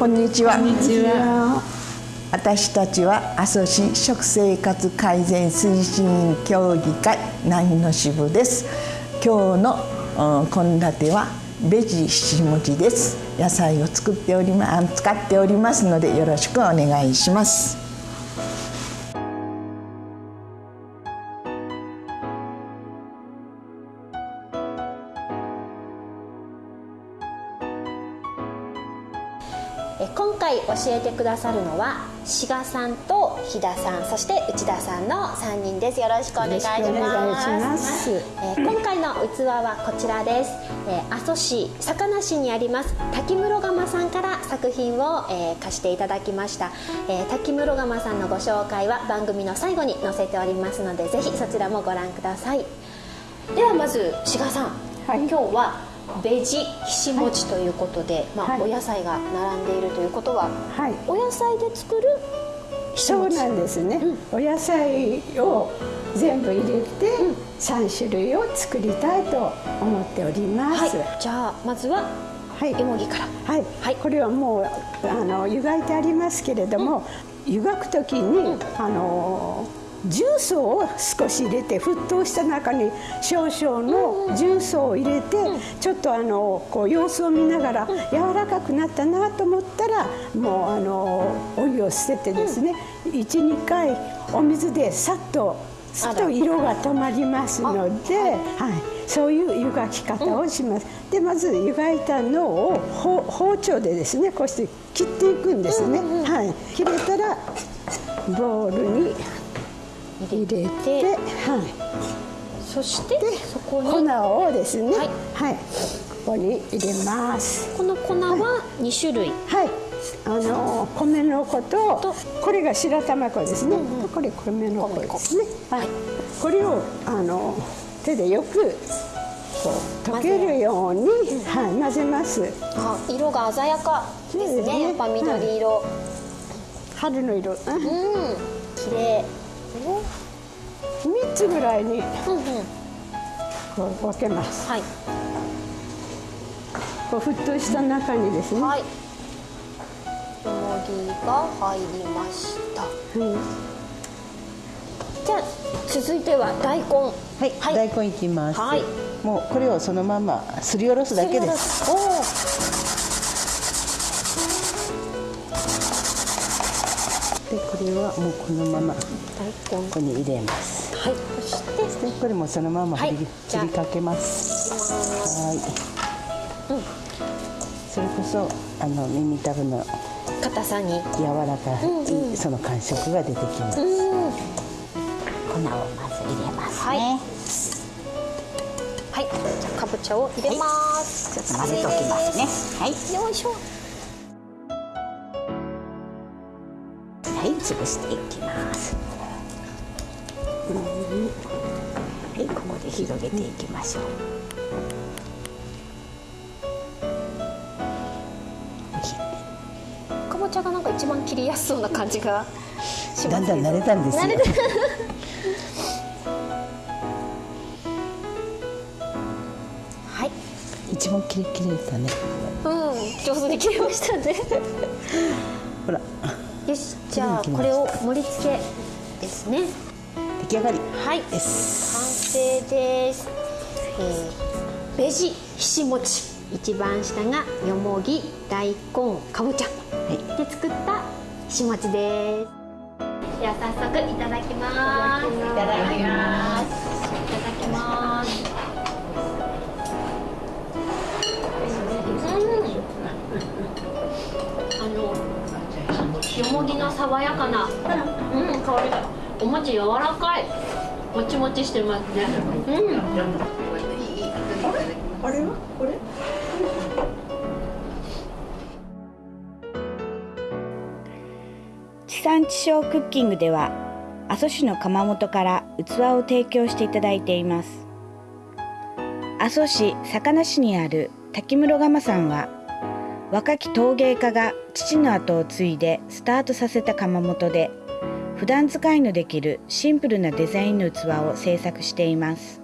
こんにちは。私たちは阿蘇市食生活改善推進協議会南の支部です。今日の献立はベジ七文字です。野菜を作っておりま使っておりますのでよろしくお願いします。今回教えてくださるのは志賀さんと飛田さんそして内田さんの3人です。よろしくお願いします。えー、今回の器はこちらです、えー、阿蘇市坂梨にあります滝室窯さんから作品を、えー、貸していただきました、えー、滝室窯さんのご紹介は番組の最後に載せておりますのでぜひそちらもご覧ください。ではまず志賀さん、はい、今日はベジひし餅ということで、はい、まあ、はい、お野菜が並んでいるということは、はい、お野菜で作るそうなんですね、うん、お野菜を全部入れて、うん、3種類を作りたいと思っております、じゃあまずははい、よもぎから。はい、はい、これはもうあの湯がいてありますけれども、うん、湯がく時に、あの重曹を少し入れて沸騰した中に少々の重曹を入れてちょっとあのこう様子を見ながら柔らかくなったなと思ったらもうあのお湯を捨ててですね12回お水でさっとすと色が止まりますので、はい、そういう湯がき方をします。でまず湯がいたのを包丁でですねこうして切っていくんですね。はい、切れたらボウルに入れて、はい、そしてそこに粉をですね、はい、はい、ここに入れます。この粉は2種類。はい、あの米の粉とこれが白玉粉ですね、うんうん、これ米の粉ですね。はい、これをあの手でよくこう溶けるように、はい、混ぜます。あ色が鮮やかですね、ね、やっぱ緑色、はい、春の色。うん。綺麗3つぐらいにこう分けます、はい、こう沸騰した中にですね、はい、よもぎが入りました、はい、じゃあ続いては大根。はい、はい、大根いきます、はい、もうこれをそのまますりおろすだけです。おでこれはもうこのままここに入れます。はいそしてでこれもそのまま振り,、振りかけます。はい。うん。それこそあの耳たぶの硬さに。柔らかい、うんうん、その感触が出てきます、粉をまず入れますね。はい、はい、じゃあかぼちゃを入れます、はい、ちょっと混ぜておきますね。はい。よいしょはい潰していきます。はいここで広げていきましょう。かぼちゃがなんか一番切りやすそうな感じがしますだんだん慣れたんですよ。はい。一番きれきれたね。うん上手に切れましたね。ほらよしじゃあこれを盛り付けですね出来上がり。はい。完成です、えー、ベジひし餅一番下がよもぎ大根かぼちゃ、はい、で作ったひし餅です。では早速いただきます。いただきます。いただきますよもぎの爽やかな、うん、香りが。お餅柔らかい。もちもちしてますね。うん。あれ？はこれ？地産地消クッキングでは阿蘇市の窯元から器を提供していただいています。阿蘇市坂梨にある滝室窯さんは若き陶芸家が父の後を継いでスタートさせた窯元で普段使いのできるシンプルなデザインの器を製作しています。